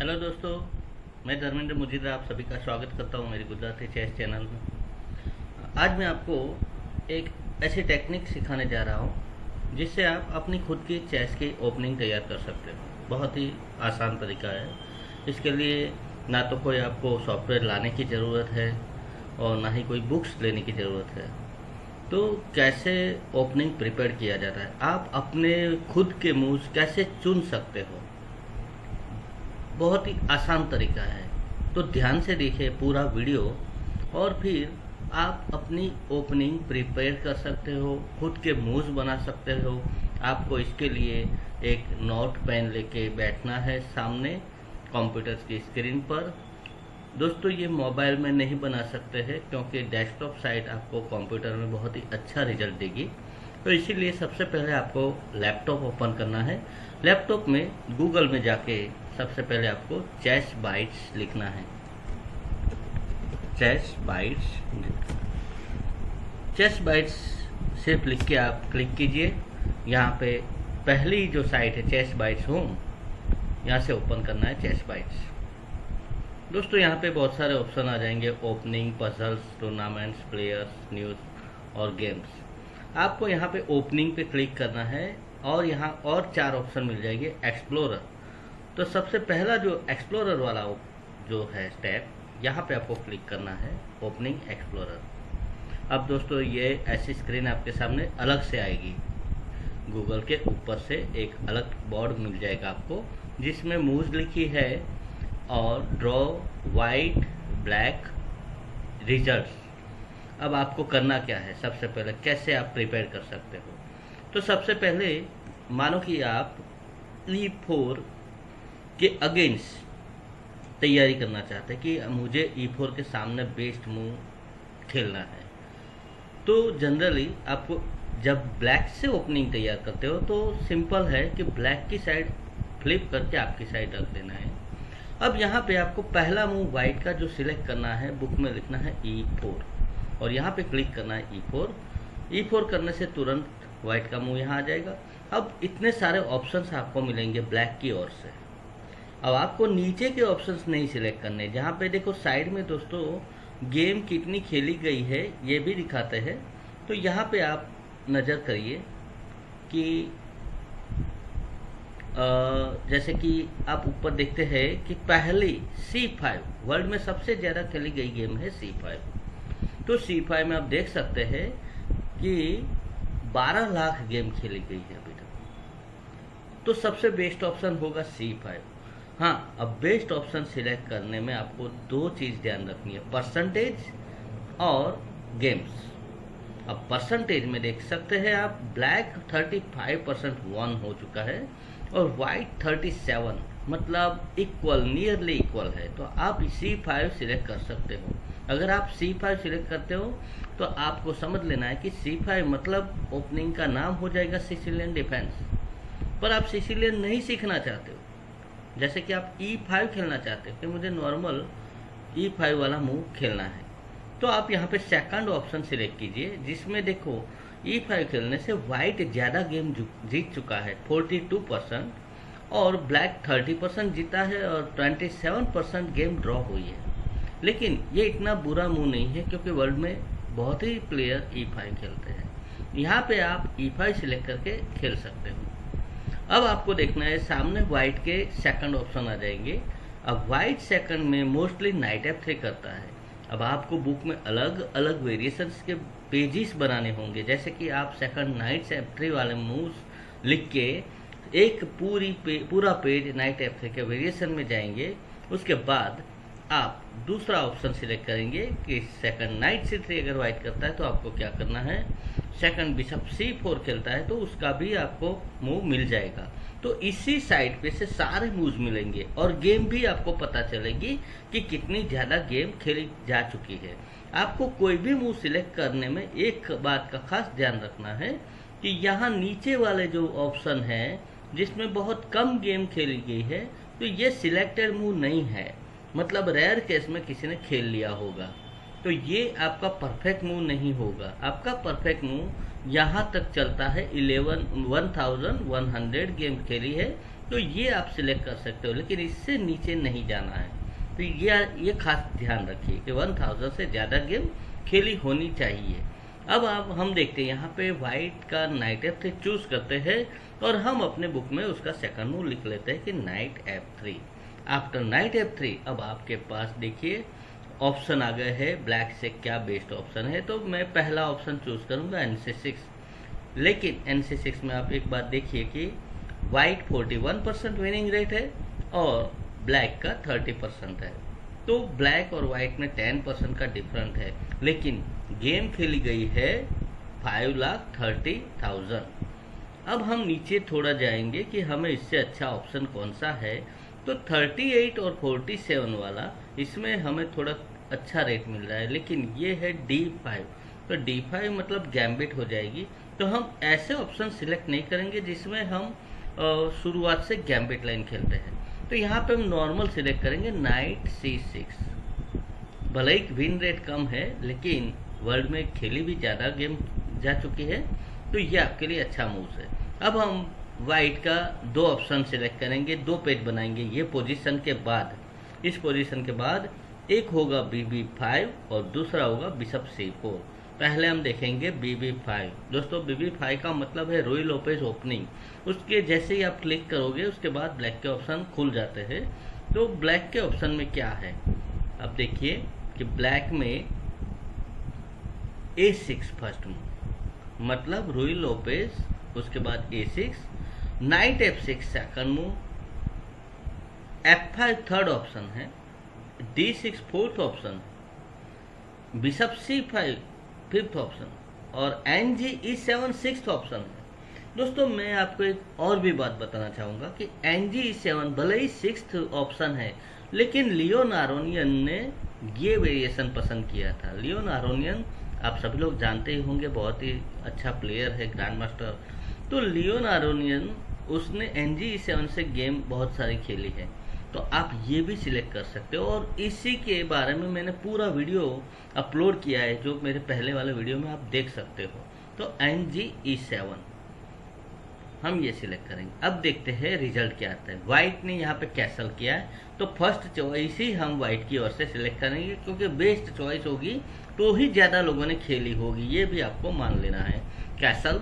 Hello दोस्तों, मैं धर्मेंद्र मुजीद आप सभी का स्वागत करता हूँ मेरी गुजराती चेस चैनल में। आज मैं आपको एक ऐसी टेक्निक सिखाने जा रहा हूँ, जिससे आप अपनी खुद की चेस की ओपनिंग तैयार कर सकते हो। बहुत ही आसान तरीका है। इसके लिए ना तो कोई आपको सॉफ्टवेयर लाने की ज़रूरत है और ना ही कोई बुक्स लेने की ज़रूरत है। तो कैसे ओपनिंग प्रिपेयर किया जाता है? आप अपने खुद के मूव्स कैसे चुन सकते हो? बहुत ही आसान तरीका है। तो ध्यान से देखिए पूरा वीडियो और फिर आप अपनी ओपनिंग प्रिपेयर कर सकते हो, खुद के मूव्स बना सकते हो। आपको इसके लिए एक नोट पेन लेके बैठना है सामने कंप्यूटर की स्क्रीन पर। दोस्तों, ये मोबाइल में नहीं बना सकते हैं क्योंकि डेस्कटॉप साइट आपको कंप्यूटर में बहुत ही अच्छा रिज़ल्ट देगी। तो इसीलिए सबसे पहले आपको लैपटॉप ओपन करना है। लैपटॉप में गूगल में जाके सबसे पहले आपको चेस बाइट्स लिखना है। चेस बाइट्स चेस बाइट्स सिर्फ़ लिख के आप क्लिक कीजिए। यहाँ पे पहली जो साइट है चेस बाइट्स होम यहाँ से ओपन करना है चेस बाइट्स दोस्तों, यहाँ पे बहुत सारे ऑप्शन आ जाएँगे opening puzzles tournaments players news और गेम्स आपको यहाँ पे ओपनिंग पे क्लिक करना है और यहाँ और चार ऑप्शन मिल जाएँगे एक्सप्लोरर तो सबसे पहला जो एक्सप्लोरर वाला जो है स्टेप यहाँ पे आपको क्लिक करना है ओपनिंग एक्सप्लोरर अब दोस्तों, ये ऐसी स्क्रीन आपके सामने अलग से आएगी। गूगल के ऊपर से एक अलग बोर्ड मिल जाएगा आपको, जिसमें मूव लिखी है और ड्रॉ वाइट ब्लैक रिजल्ट्स अब आपको करना क्या है? सबसे पहले कैसे आप प्रिपेयर कर सकते हो? तो सबसे पहले, मानो कि आप ई फोर के अगेंस्ट तैयारी करना चाहते हैं कि मुझे ई फोर के सामने बेस्ट मूव खेलना है। तो जनरली आपको जब ब्लैक से ओपनिंग तैयार करते हो तो सिंपल है कि ब्लैक की साइड फ्लिप करके आपकी साइड रख देना है। अब यहाँ पे आपको पहला मूव वाइट का जो सिलेक्ट करना है बुक में लिखना है ई e फोर और यहाँ पे क्लिक करना है ई फोर ई फोर करने से तुरंत व्हाइट का मुँह यहाँ आ जाएगा। अब इतने सारे ऑप्शंस आपको मिलेंगे ब्लैक की ओर से। अब आपको नीचे के ऑप्शंस नहीं सिलेक्ट करने जहाँ पे देखो साइड में दोस्तों गेम कितनी खेली गई है ये भी दिखाते हैं। तो यहाँ पे आप नज़र करिए कि आ, जैसे कि आप ऊपर देखते हैं कि पहली सी फाइव वर्ल्ड में सबसे ज़्यादा खेली गई गेम है सी फाइव तो सी फाइव में आप देख सकते हैं कि 12 लाख गेम खेली गई है अभी तक। तो सबसे बेस्ट ऑप्शन होगा सी फाइव हाँ अब बेस्ट ऑप्शन सिलेक्ट करने में आपको दो चीज़ ध्यान रखनी है परसेंटेज और गेम्स अब परसेंटेज में देख सकते हैं आप ब्लैक 35 परसेंट वन हो चुका है और वाइट 37 मतलब इक्वल नियरली इक्वल है तो आप सी फाइव सिलेक्ट कर सकते हो. अगर आप सी फाइव सिलेक्ट करते हो तो आपको समझ लेना है कि सी फाइव मतलब ओपनिंग का नाम हो जाएगा सिसिलियन डिफेंस पर आप सिसिलियन नहीं सीखना चाहते हो जैसे कि आप ई e फाइव खेलना चाहते हो, कि मुझे नॉर्मल ई फाइव वाला मूव खेलना है तो आप यहाँ पे सेकंड ऑप्शन सिलेक्ट कीजिए, जिसमें देखो ई e फाइव खेलने से वाइट ज़्यादा गेम जीत चुका है फोर्टी टू परसेंट और ब्लैक थर्टी परसेंट जीता है, और twenty seven percent game draw हुई है। लेकिन ये इतना बुरा मूव नहीं है, क्योंकि वर्ल्ड में बहुत ही प्लेयर ई फाइव खेलते हैं। यहाँ पे आप ई फाइव सिलेक्ट करके खेल सकते हो। अब आपको देखना है सामने व्हाइट के सेकंड ऑप्शन आ जाएँगे। अब व्हाइट सेकंड में मोस्टली नाइट एफ़ थ्री करता है। अब आपको बुक में अलग अलग वेरिएशंस के पेजेस बनाने होंगे। जैसे कि आप सेकंड नाइट एफ़ थ्री वाले मूव लिख के एक पूरी पे, पूरा पेज नाइट एफ़ थ्री के वेरिएशन में जाएँगे। उसके बाद आप दूसरा ऑप्शन सिलेक्ट करेंगे कि सेकंड नाइट सी थ्री अगर वाइट करता है तो आपको क्या करना है? सेकंड बिशप सी फोर खेलता है तो उसका भी आपको मूव मिल जाएगा। तो इसी साइड पे से सारे मूव मिलेंगे और गेम भी आपको पता चलेगी कि कितनी ज़्यादा गेम खेली जा चुकी है। आपको कोई भी मूव सिलेक्ट करने में एक बात का खास ध्यान रखना है कि यहाँ नीचे वाले जो ऑप्शन है, जिसमें बहुत कम गेम खेली गई है तो ये सिलेक्टेड मूव नहीं है। मतलब रेयर केस में किसी ने खेल लिया होगा। तो ये आपका परफेक्ट मूव नहीं होगा। आपका परफेक्ट मूव यहाँ तक चलता है eleven one thousand one hundred game खेली है तो ये आप सिलेक्ट कर सकते हो, लेकिन इससे नीचे नहीं जाना है। तो ये ये खास ध्यान रखिए कि 1000 से ज़्यादा गेम खेली होनी चाहिए। अब आप, हम देखते हैं, यहाँ पे वाइट का नाइट एफ़ थ्री चूज़ करते हैं और हम अपने बुक में उसका सेकंड मूव लिख लेते हैं कि knight F three after knight F three अब आपके पास देखिए ऑप्शन आ गए हैं, ब्लैक से क्या बेस्ट ऑप्शन है तो मैं पहला ऑप्शन चूज़ करूँगा एन सी सिक्स लेकिन एन सी सिक्स में आप एक बात देखिए कि white forty one percent winning rate है और ब्लैक का थर्टी परसेंट है। तो ब्लैक और वाइट में टेन परसेंट का डिफरेंट है, लेकिन गेम खेली गई है फाइव लाख थर्टी थाउज़ेंड अब हम नीचे थोड़ा जाएँगे कि हमें इससे अच्छा ऑप्शन कौन सा है। तो 38 और 47 वाला, इसमें हमें थोड़ा अच्छा रेट मिल रहा है, लेकिन ये है D5 तो D5 मतलब गैम्बिट हो जाएगी। तो हम ऐसे ऑप्शन सिलेक्ट नहीं करेंगे जिसमें हम शुरुआत से गैम्बिट लाइन खेलते हैं। तो यहाँ पे हम नॉर्मल सिलेक्ट करेंगे नाइट सी सिक्स भले ही विन रेट कम है, लेकिन वर्ल्ड में खेली भी ज़्यादा गेम जा चुकी है तो ये आपके लिए अच्छा मूव है। अब हम वाइट का दो ऑप्शन सिलेक्ट करेंगे, दो पेज बनाएँगे, ये पोजीशन के बाद। इस पोजीशन के बाद एक होगा बी बी फाइव और दूसरा होगा बिशप सी फोर पहले हम देखेंगे बी बी फाइव दोस्तों बी बी फाइव का मतलब है रोई लोपेज ओपनिंग उसके जैसे ही आप क्लिक करोगे, उसके बाद ब्लैक के ऑप्शन खुल जाते हैं। तो ब्लैक के ऑप्शन में क्या है? अब देखिए कि ब्लैक में ए सिक्स फ़र्स्ट मूव मतलब रोई लोपेज उसके बाद A six knight F six second move F five third option है। D six fourth option bishop C five fifth option और N G E seven six option है दोस्तों, मैं आपको एक और भी बात बताना चाहूँगा कि एन जी ई सेवन भले ही सिक्स ऑप्शन है, लेकिन लियो नारोनियन ने ये वेरिएशन पसंद किया था। लियो नारोनियन आप सभी लोग जानते ही होंगे, बहुत ही अच्छा प्लेयर है ग्रैंड मास्टर तो लियो नारोनियन उसने एन जी ई सेवन से गेम बहुत सारी खेली है। तो आप ये भी सिलेक्ट कर सकते हो और इसी के बारे में मैंने पूरा वीडियो अपलोड किया है, जो मेरे पहले वाले वीडियो में आप देख सकते हो। तो एन जी ई सेवन हम ये सिलेक्ट करेंगे। अब देखते हैं रिज़ल्ट क्या आता है। व्हाइट ने यहाँ पे कैसल किया है तो फ़र्स्ट चॉइस ही हम व्हाइट की ओर से सिलेक्ट करेंगे, क्योंकि बेस्ट चॉइस होगी तो ही ज़्यादा लोगों ने खेली होगी, ये भी आपको मान लेना है। कैसल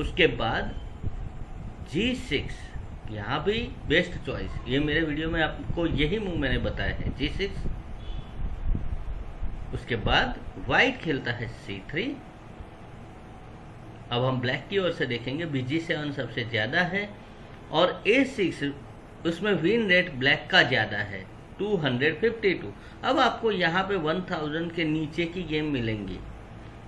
उसके बाद जी सिक्स यहाँ भी बेस्ट चॉइस ये मेरे वीडियो में आपको यही मूव मैंने बताया है। जी सिक्स उसके बाद व्हाइट खेलता है सी थ्री अब हम ब्लैक की ओर से देखेंगे। बीजी सेवन सबसे ज़्यादा है। और ए सिक्स उसमें विन रेट ब्लैक का ज़्यादा है। 252 अब आपको यहाँ पे 1000 के नीचे की गेम मिलेंगी।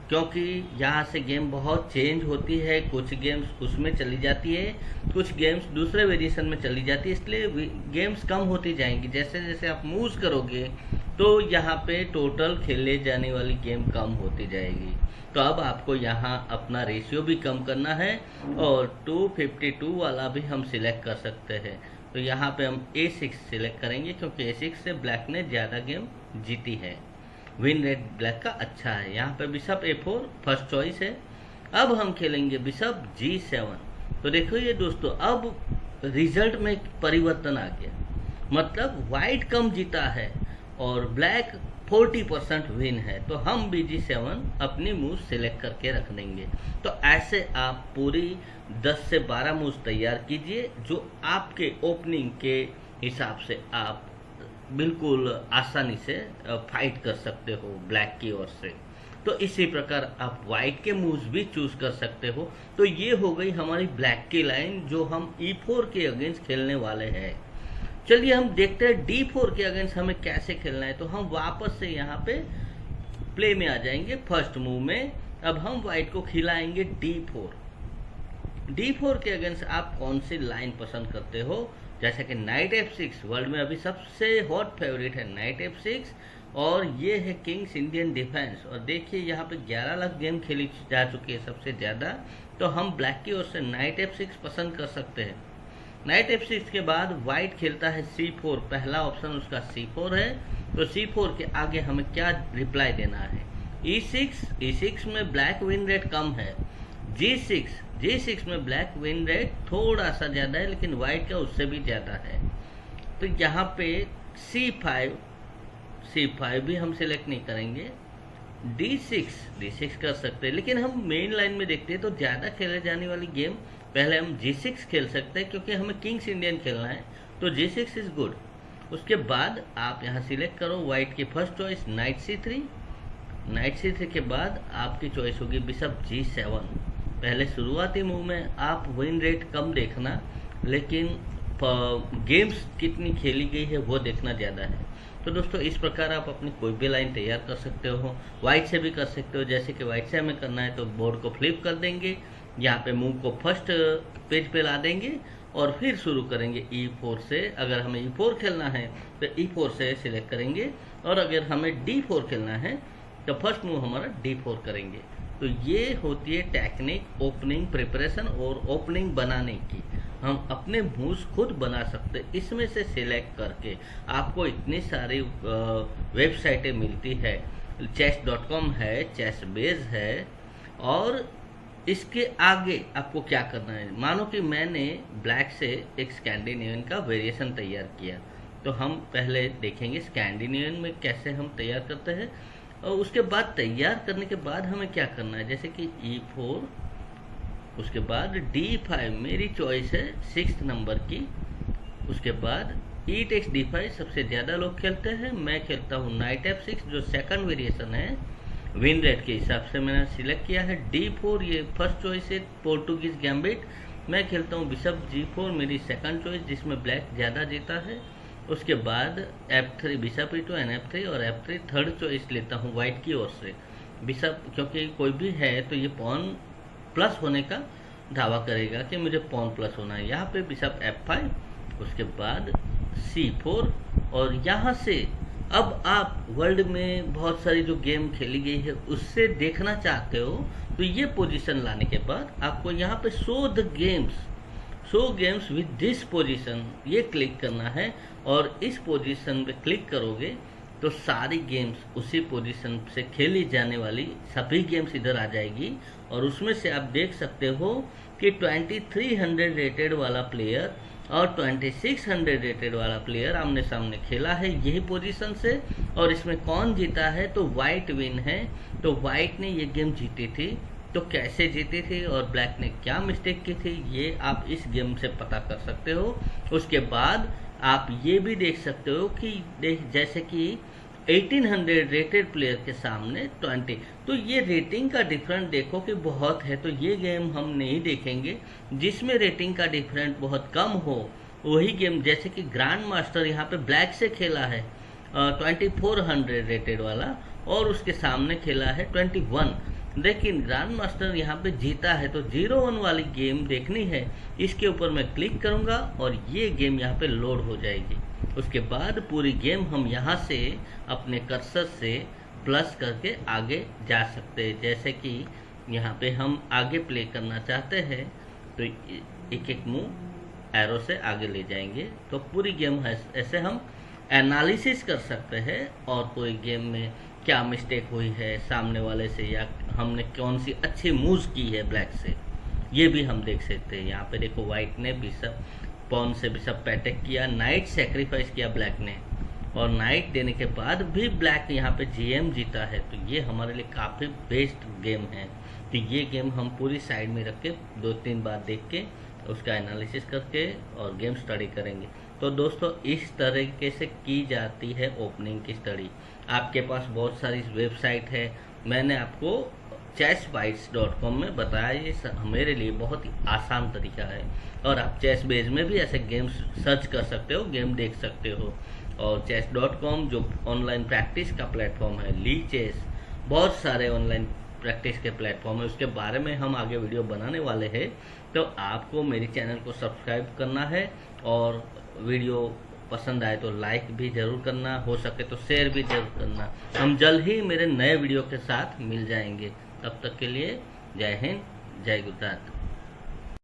क्योंकि यहाँ से गेम बहुत चेंज होती है, कुछ गेम्स उसमें चली जाती है, कुछ गेम्स दूसरे वेरिएशन में चली जाती है, इसलिए गेम्स कम होती जाएँगी। जैसे जैसे आप मूव करोगे तो यहाँ पे टोटल खेले जाने वाली गेम कम होती जाएगी। तो अब आपको यहाँ अपना रेशियो भी कम करना है और 252 वाला भी हम सिलेक्ट कर सकते हैं। तो यहाँ पे हम A6 सिलेक्ट करेंगे, क्योंकि A6 से ब्लैक ने ज़्यादा गेम जीती है। विन रेड ब्लैक का अच्छा है। यहाँ पे bishop A four first choice है। अब हम खेलेंगे बिशप जी सेवन तो देखो ये दोस्तों, अब रिज़ल्ट में परिवर्तन आ गया। मतलब व्हाइट कम जीता है और ब्लैक 40 परसेंट विन है। तो हम बी जी सेवन अपनी मूव सिलेक्ट करके रख देंगे। तो ऐसे आप पूरी 10 से 12 मूव तैयार कीजिए, जो आपके ओपनिंग के हिसाब से आप बिल्कुल आसानी से फाइट कर सकते हो ब्लैक की ओर से। तो इसी प्रकार आप व्हाइट के मूव्स भी चूज़ कर सकते हो। तो ये हो गई हमारी ब्लैक की लाइन जो हम ई e फोर के अगेंस्ट खेलने वाले हैं। चलिए हम देखते हैं डी फोर के अगेंस्ट हमें कैसे खेलना है। तो हम वापस से यहाँ पे प्ले में आ जाएँगे फ़र्स्ट मूव में। अब हम व्हाइट को खिलाएँगे डी फोर डी फोर के अगेंस्ट आप कौन सी लाइन पसंद करते हो? जैसे कि नाइट एफ़ सिक्स वर्ल्ड में अभी सबसे हॉट फेवरेट है नाइट एफ़ सिक्स और ये है किंग्स इंडियन डिफेंस और देखिए, यहाँ पे 11 लाख गेम खेली जा चुकी है सबसे ज़्यादा तो हम ब्लैक की ओर से नाइट एफ़ सिक्स पसंद कर सकते हैं। नाइट एफ़ सिक्स के बाद व्हाइट खेलता है सी फोर पहला ऑप्शन उसका सी फोर है। तो सी फोर के आगे हमें क्या रिप्लाई देना है? ई सिक्स ई सिक्स में ब्लैक विन रेट कम है। जी सिक्स जी सिक्स में ब्लैक विन रेट थोड़ा सा ज़्यादा है, लेकिन वाइट का उससे भी ज़्यादा है। तो यहाँ पे सी फाइव सी फाइव भी हम सिलेक्ट नहीं करेंगे। डी सिक्स डी सिक्स कर सकते हैं, लेकिन हम मेन लाइन में देखते हैं तो ज़्यादा खेले जाने वाली गेम पहले हम जी सिक्स खेल सकते हैं, क्योंकि हमें किंग्स इंडियन खेलना है। तो जी सिक्स इज़ गुड उसके बाद आप यहाँ सिलेक्ट करो वाइट की first choice knight c three knight c three के बाद आपकी चॉइस होगी बिशप जी सेवन पहले शुरुआती मूव में आप विन रेट कम देखना, लेकिन गेम्स कितनी खेली गई है वो देखना ज़्यादा है। तो दोस्तों, इस प्रकार आप अपनी कोई भी लाइन तैयार कर सकते हो वाइट से भी कर सकते हो। जैसे कि वाइट से हमें करना है तो बोर्ड को फ्लिप कर देंगे, यहाँ पे मूव को फ़र्स्ट पेज पे ला देंगे, और फिर शुरू करेंगे ई e फोर से। अगर हमें ई e फोर खेलना है तो ई e फोर से सिलेक्ट करेंगे, और अगर हमें डी फोर खेलना है तो फ़र्स्ट मूव हमारा डी फोर करेंगे। तो ये होती है टेक्निक ओपनिंग प्रिपरेशन और ओपनिंग बनाने की। हम अपने मूव्स खुद बना सकते इसमें से सिलेक्ट करके आपको इतनी सारी वेबसाइटें मिलती है। चेस डॉट कॉम है चेस बेज है और इसके आगे आपको क्या करना है? मानो कि मैंने ब्लैक से एक स्कैंडिनेवियन का वेरिएशन तैयार किया। तो हम पहले देखेंगे स्कैंडिनेवियन में कैसे हम तैयार करते हैं। और उसके बाद तैयार करने के बाद हमें क्या करना है? जैसे कि ई e फोर उसके बाद डी फाइव मेरी चॉइस है सिक्स नंबर की। उसके बाद ई टेक्स डी फाइव सबसे ज़्यादा लोग खेलते हैं। मैं खेलता हूँ नाइट एफ़ सिक्स जो सेकंड वेरिएशन है। विन रेट के हिसाब से मैंने सिलेक्ट किया है। डी फोर ये फ़र्स्ट चॉइस है पोर्टुगीज गैम्बिट मैं खेलता हूँ बिशप जी फोर मेरी सेकंड चॉइस जिसमें ब्लैक ज़्यादा जीता है। उसके बाद f three bishop to n three और एफ़ थ्री थर्ड चॉइस लेता हूँ वाइट की ओर से। बिशप क्योंकि कोई भी है तो ये पॉन प्लस होने का दावा करेगा कि मुझे पॉन प्लस होना है। यहाँ पे बिशप एफ़ फाइव उसके बाद सी फोर और यहाँ से अब आप वर्ल्ड में बहुत सारी जो गेम खेली गई है, उससे देखना चाहते हो तो ये पोजीशन लाने के बाद आपको यहाँ पे show the games show games with this position ये क्लिक करना है। और इस पोजीशन पे क्लिक करोगे तो सारी गेम्स उसी पोजीशन से खेली जाने वाली सभी गेम्स इधर आ जाएगी। और उसमें से आप देख सकते हो कि 2300 रेटेड वाला प्लेयर और 2600 रेटेड वाला प्लेयर आमने सामने खेला है यही पोजीशन से। और इसमें कौन जीता है? तो वाइट विन है। तो वाइट ने ये गेम जीती थी। तो कैसे जीती थी? और ब्लैक ने क्या मिस्टेक की थी? ये आप इस गेम से पता कर सकते हो। उसके बाद आप ये भी देख सकते हो कि देख, जैसे कि 1800 रेटेड प्लेयर के सामने 20 तो ये रेटिंग का डिफरेंट देखो कि बहुत है तो ये गेम हम नहीं देखेंगे। जिसमें रेटिंग का डिफरेंट बहुत कम हो, वही गेम जैसे कि ग्रैंड मास्टर यहाँ पे ब्लैक से खेला है ट्वेंटी फोर हंड्रेड रेटेड वाला, और उसके सामने खेला है ट्वेंटी वन लेकिन ग्रैंड मास्टर यहाँ पे जीता है तो ज़ीरो वन वाली गेम देखनी है। इसके ऊपर मैं क्लिक करूँगा और ये गेम यहाँ पे लोड हो जाएगी। उसके बाद पूरी गेम हम यहाँ से अपने कर्सर से प्लस करके आगे जा सकते हैं। जैसे कि यहाँ पे हम आगे प्ले करना चाहते हैं तो एक एक मुँह एरो से आगे ले जाएँगे। तो पूरी गेम ऐसे हम एनालिसिस कर सकते हैं और कोई गेम में क्या मिस्टेक हुई है सामने वाले से या हमने कौन सी अच्छी मूव की है ब्लैक से, ये भी हम देख सकते हैं। यहाँ पे देखो वाइट ने सब पॉन से सब पैटक किया नाइट सेक्रीफाइस किया ब्लैक ने। और नाइट देने के बाद भी ब्लैक यहाँ पे जीएम जीता है। तो ये हमारे लिए काफ़ी बेस्ट गेम है। तो ये गेम हम पूरी साइड में रख के दो तीन बार देख के उसका एनालिसिस करके और गेम स्टडी करेंगे। तो दोस्तों, इस तरीके से की जाती है ओपनिंग की स्टडी आपके पास बहुत सारी वेबसाइट है। मैंने आपको चेस बाइट्स डॉट कॉम में बताया ये मेरे लिए बहुत ही आसान तरीका है। और आप चेस बेज में भी ऐसे गेम्स सर्च कर सकते हो गेम देख सकते हो। और चेस डॉट कॉम जो ऑनलाइन प्रैक्टिस का प्लेटफॉर्म है ली चेस बहुत सारे ऑनलाइन प्रैक्टिस के प्लेटफॉर्म है। उसके बारे में हम आगे वीडियो बनाने वाले हैं। तो आपको मेरे चैनल को सब्सक्राइब करना है और वीडियो पसंद आए तो लाइक भी ज़रूर करना, हो सके तो शेयर भी ज़रूर करना। हम जल्द ही मेरे नए वीडियो के साथ मिल जाएँगे। तब तक के लिए जय हिंद जय गुजरात।